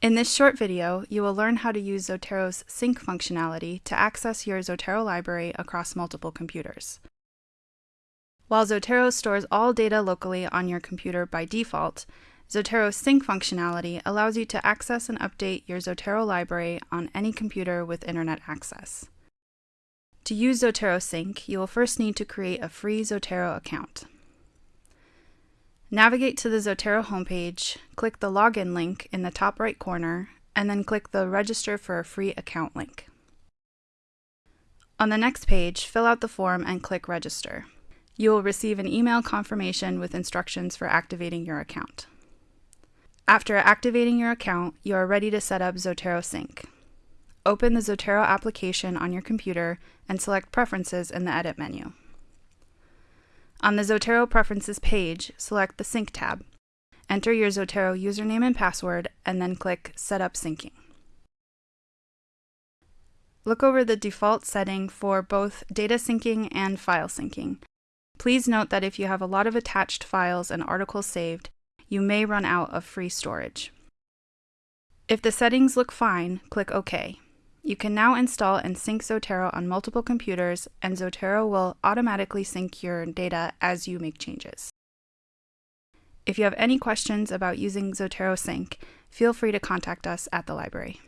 In this short video, you will learn how to use Zotero's sync functionality to access your Zotero library across multiple computers. While Zotero stores all data locally on your computer by default, Zotero's sync functionality allows you to access and update your Zotero library on any computer with internet access. To use Zotero Sync, you will first need to create a free Zotero account. Navigate to the Zotero homepage, click the Login link in the top right corner, and then click the Register for a free account link. On the next page, fill out the form and click Register. You will receive an email confirmation with instructions for activating your account. After activating your account, you are ready to set up Zotero Sync. Open the Zotero application on your computer and select Preferences in the Edit menu. On the Zotero Preferences page, select the Sync tab. Enter your Zotero username and password, and then click Set up Syncing. Look over the default setting for both data syncing and file syncing. Please note that if you have a lot of attached files and articles saved, you may run out of free storage. If the settings look fine, click OK. You can now install and sync Zotero on multiple computers, and Zotero will automatically sync your data as you make changes. If you have any questions about using Zotero Sync, feel free to contact us at the library.